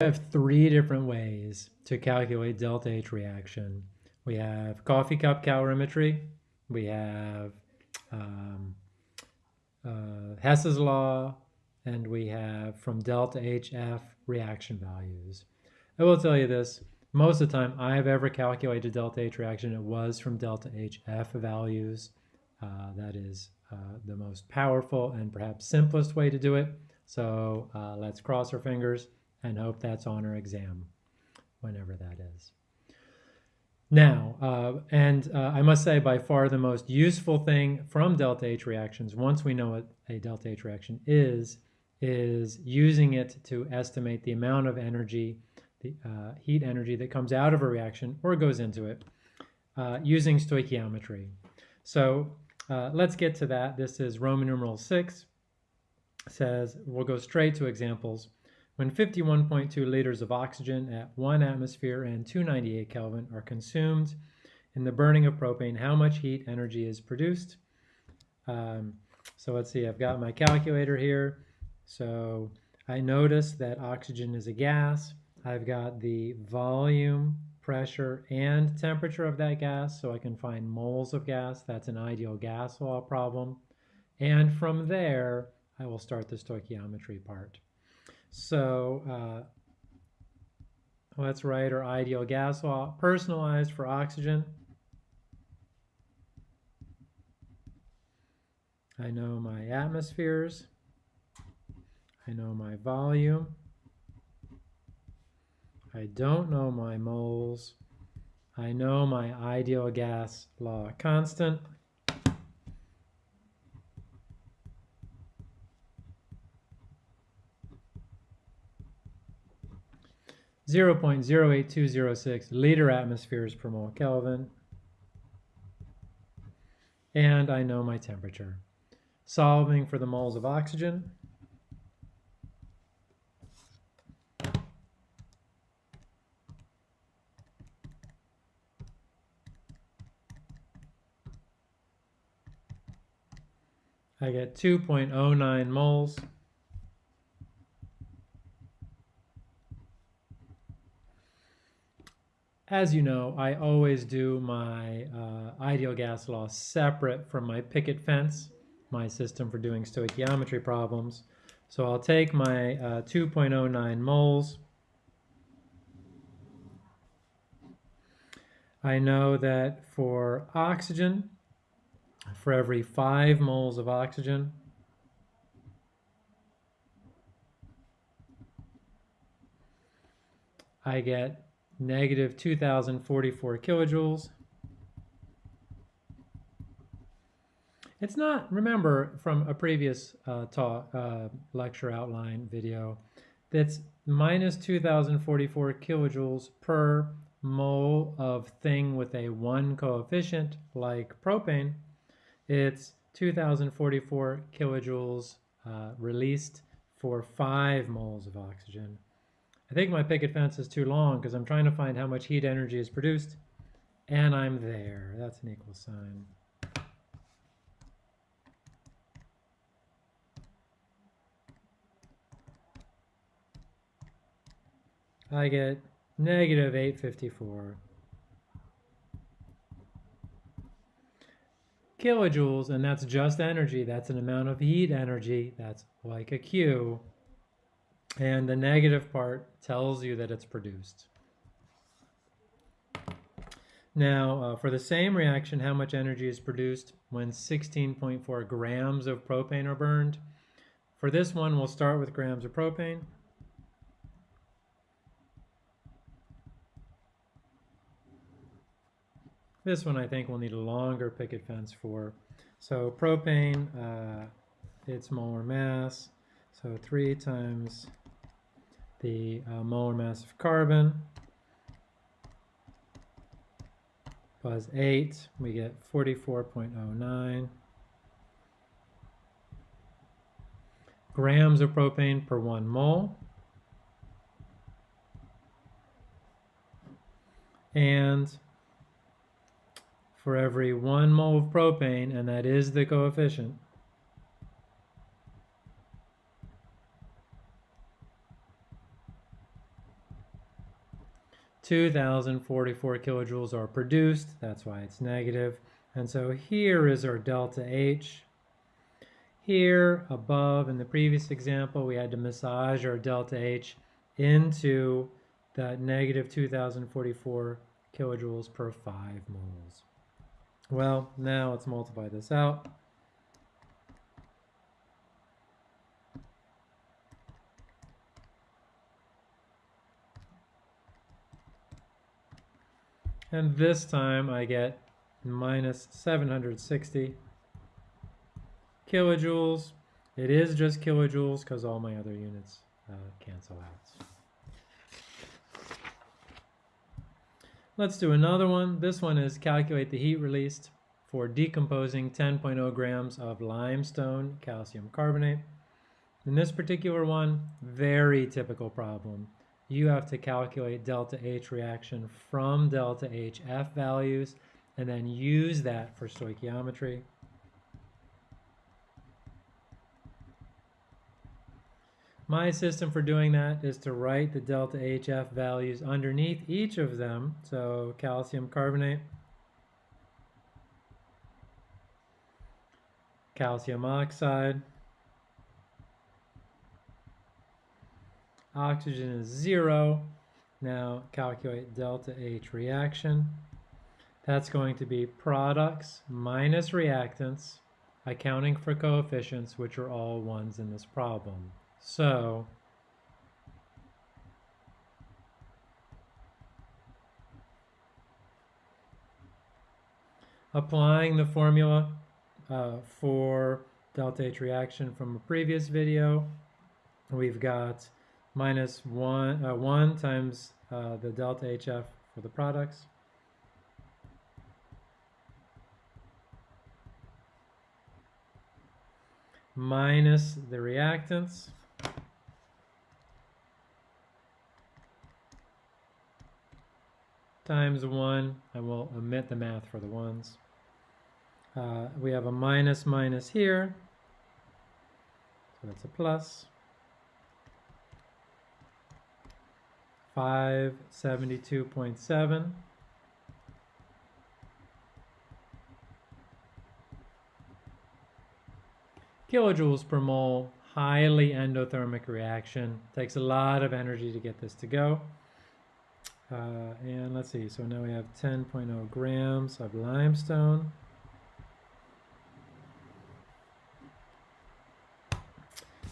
have three different ways to calculate delta H reaction. We have coffee cup calorimetry, we have um, uh, Hess's law, and we have from delta HF reaction values. I will tell you this, most of the time I have ever calculated delta H reaction, it was from delta HF values. Uh, that is uh, the most powerful and perhaps simplest way to do it. So uh, let's cross our fingers and hope that's on our exam, whenever that is. Now, uh, and uh, I must say by far the most useful thing from delta H reactions, once we know what a delta H reaction is, is using it to estimate the amount of energy, the uh, heat energy that comes out of a reaction or goes into it, uh, using stoichiometry. So uh, let's get to that. This is Roman numeral 6, says, we'll go straight to examples. When 51.2 liters of oxygen at 1 atmosphere and 298 Kelvin are consumed in the burning of propane, how much heat energy is produced? Um, so let's see, I've got my calculator here. So I notice that oxygen is a gas. I've got the volume, pressure, and temperature of that gas, so I can find moles of gas. That's an ideal gas law problem. And from there, I will start the stoichiometry part. So uh, let's write our ideal gas law, personalized for oxygen. I know my atmospheres. I know my volume. I don't know my moles. I know my ideal gas law constant. 0.08206 liter atmospheres per mole Kelvin. And I know my temperature. Solving for the moles of oxygen. I get 2.09 moles. As you know, I always do my uh, ideal gas law separate from my picket fence, my system for doing stoichiometry problems. So I'll take my uh, 2.09 moles. I know that for oxygen, for every 5 moles of oxygen, I get negative 2044 kilojoules. It's not, remember from a previous uh, talk, uh, lecture outline video, that's minus 2044 kilojoules per mole of thing with a one coefficient like propane. It's 2044 kilojoules uh, released for five moles of oxygen. I think my picket fence is too long because I'm trying to find how much heat energy is produced. And I'm there. That's an equal sign. I get negative 854 kilojoules, and that's just energy. That's an amount of heat energy. That's like a Q. And the negative part tells you that it's produced. Now, uh, for the same reaction, how much energy is produced when 16.4 grams of propane are burned? For this one, we'll start with grams of propane. This one I think we'll need a longer picket fence for. So propane, uh, its molar mass, so 3 times the uh, molar mass of carbon plus 8, we get 44.09 grams of propane per one mole. And for every one mole of propane, and that is the coefficient, 2044 kilojoules are produced. That's why it's negative. And so here is our delta H. Here above in the previous example, we had to massage our delta H into that negative 2044 kilojoules per 5 moles. Well, now let's multiply this out. And this time I get minus 760 kilojoules. It is just kilojoules because all my other units uh, cancel out. Let's do another one. This one is calculate the heat released for decomposing 10.0 grams of limestone calcium carbonate. In this particular one, very typical problem you have to calculate delta H reaction from delta HF values and then use that for stoichiometry. My system for doing that is to write the delta HF values underneath each of them. So calcium carbonate, calcium oxide, Oxygen is zero. Now calculate delta H reaction. That's going to be products minus reactants, accounting for coefficients, which are all ones in this problem. So, applying the formula uh, for delta H reaction from a previous video, we've got minus 1, uh, 1 times uh, the delta HF for the products. minus the reactants. times 1. I will omit the math for the ones. Uh, we have a minus minus here. So that's a plus. 572.7. Kilojoules per mole, highly endothermic reaction. Takes a lot of energy to get this to go. Uh, and let's see, so now we have 10.0 grams of limestone.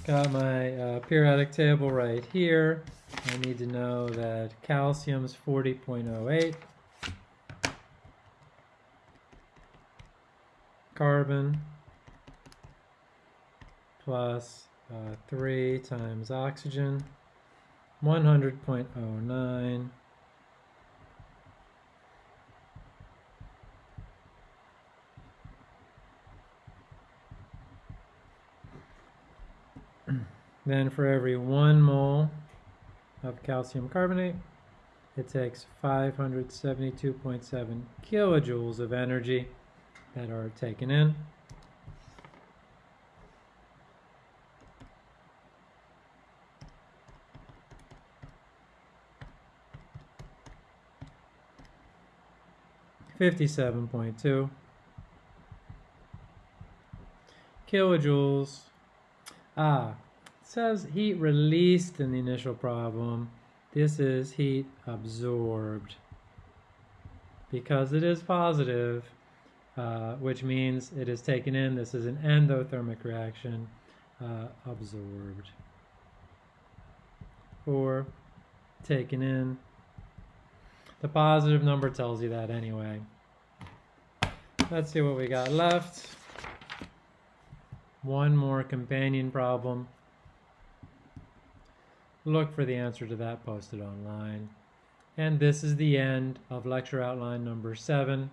Got my uh, periodic table right here. I need to know that calcium is 40.08. Carbon plus uh, 3 times oxygen, 100.09. Then for every one mole of calcium carbonate, it takes 572.7 kilojoules of energy that are taken in. Fifty-seven point two kilojoules. Ah, says heat released in the initial problem. This is heat absorbed. Because it is positive, uh, which means it is taken in, this is an endothermic reaction, uh, absorbed. Or taken in. The positive number tells you that anyway. Let's see what we got left. One more companion problem. Look for the answer to that posted online. And this is the end of lecture outline number seven.